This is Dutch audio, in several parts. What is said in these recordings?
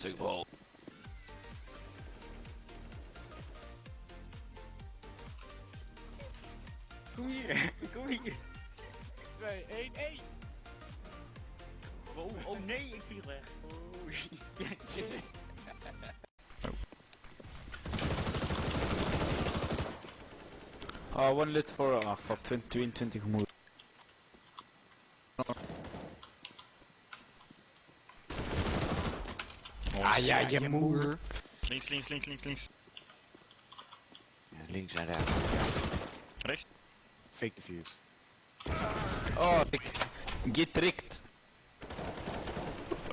Rustig wel. Kom hier, kom hier. 2, 1, 1! Oh, oh nee, ik viel weg. Oh, ja, shit. Oh, one lit for, ah fuck, 20, 22 gemoed. Ah ja, je moeder. Links, links, links, links, links. Ja, links en rechts. Rechts. Fake defuse. Oh, rikt. Get rikt.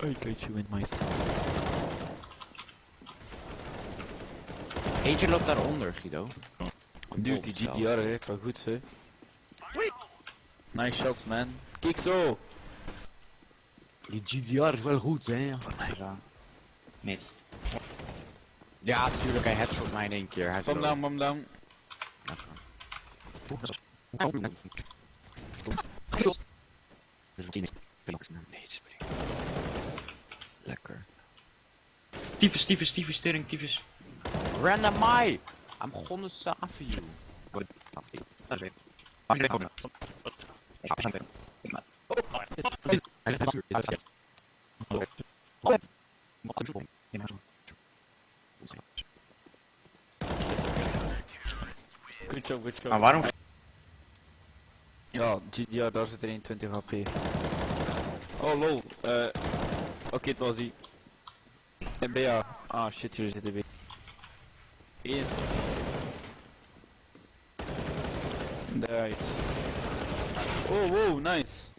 I got you in my Eentje loopt daaronder, Guido. Dude, die GTR heeft wel goed, hè. Nice shots, man. Kijk zo! Die GDR is wel goed, hè? Ja. Mid. Ja, natuurlijk, hij headshot mij in één keer. Hij is Bam down, bam down. Lekker. Tyfus, tyfus, tyfus, tering, tyfus. Random Mai! I'm gonna save you. Good job, good job. Maar waarom? Ja, GDR, daar zit er 21 HP. Oh lol, eh. Oké, het was die. NBA. Ah shit, hier zitten weer. Eerst. Nice. Oh, wow, nice.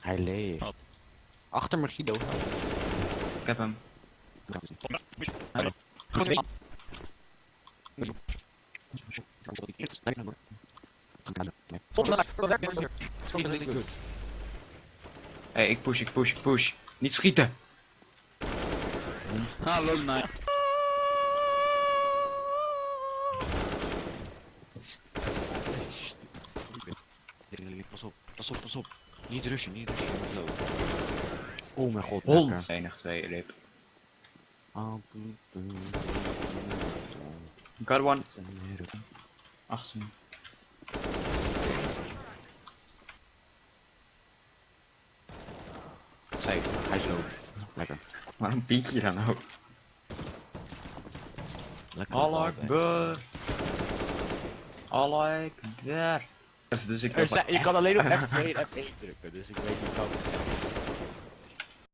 Hij leeft. Achter me, Guido. Ik heb hem. Hé, hey, ik push, ik push, ik push. Niet schieten! Ah lol, nice. Pas op, pas op, pas op. Niet rushen, niet rushen. Oh mijn god. Hond! lekker. Enig twee, Got one. me. Safe, hij is low. Lekker. Waarom piek je dan ook? Lekker. Allah Akbar. Allah Akbar. Dus ik Er zijn- je kan alleen op F2 en F1 drukken, dus ik weet niet of